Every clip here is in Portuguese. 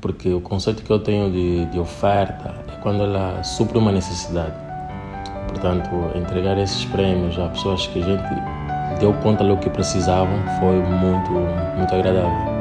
porque o conceito que eu tenho de, de oferta é quando ela supre uma necessidade. Portanto, entregar esses prêmios a pessoas que a gente deu conta do que precisavam foi muito, muito agradável.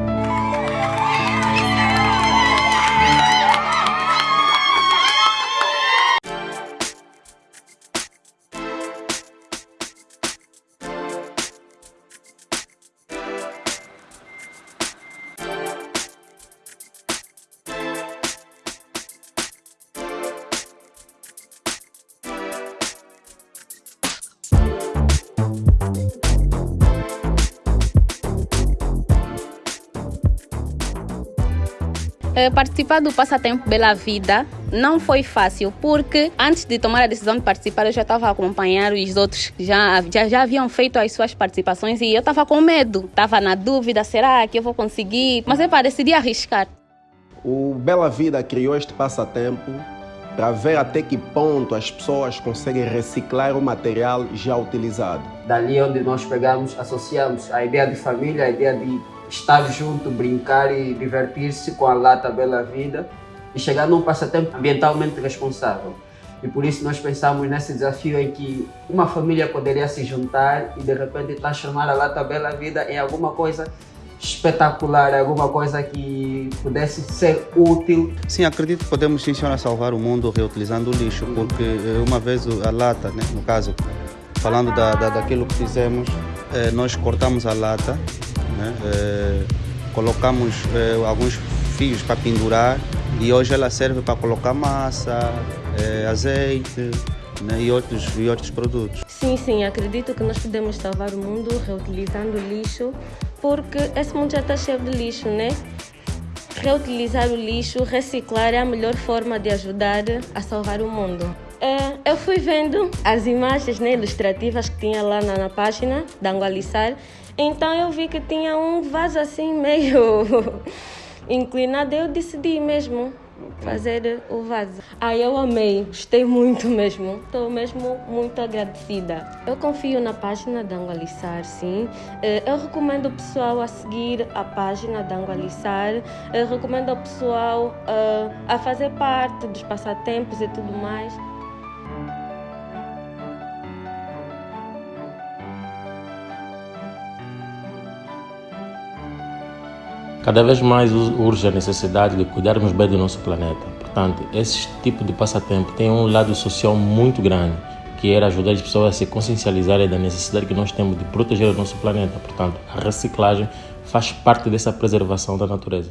Participar do Passatempo Bela Vida não foi fácil, porque antes de tomar a decisão de participar, eu já estava a acompanhar os outros que já, já, já haviam feito as suas participações e eu estava com medo, estava na dúvida: será que eu vou conseguir? Mas eu decidi arriscar. O Bela Vida criou este passatempo para ver até que ponto as pessoas conseguem reciclar o material já utilizado. Dali onde nós pegamos, associamos a ideia de família, a ideia de estar junto, brincar e divertir-se com a lata Bela Vida e chegar num passatempo ambientalmente responsável. E por isso nós pensamos nesse desafio em que uma família poderia se juntar e de repente transformar a lata Bela Vida em alguma coisa espetacular, alguma coisa que pudesse ser útil. Sim, acredito que podemos sim salvar o mundo reutilizando o lixo, porque eh, uma vez a lata, né, no caso, falando da, da, daquilo que fizemos, eh, nós cortamos a lata, né? É, colocamos é, alguns fios para pendurar e hoje ela serve para colocar massa, é, azeite né? e, outros, e outros produtos. Sim, sim, acredito que nós podemos salvar o mundo reutilizando o lixo, porque esse mundo já está cheio de lixo, né? Reutilizar o lixo, reciclar é a melhor forma de ajudar a salvar o mundo. eu fui vendo as imagens né, ilustrativas que tinha lá na, na página da Angualissar então eu vi que tinha um vaso assim meio inclinado, eu decidi mesmo fazer o vaso. Aí eu amei, gostei muito mesmo, estou mesmo muito agradecida. Eu confio na página da Angualissar, sim. Eh, eu recomendo o pessoal a seguir a página da Angualissar, eu recomendo ao pessoal uh, a fazer parte dos passatempos e tudo mais. Cada vez mais urge a necessidade de cuidarmos bem do nosso planeta. Portanto, esse tipo de passatempo tem um lado social muito grande, que era ajudar as pessoas a se consciencializarem da necessidade que nós temos de proteger o nosso planeta. Portanto, a reciclagem faz parte dessa preservação da natureza.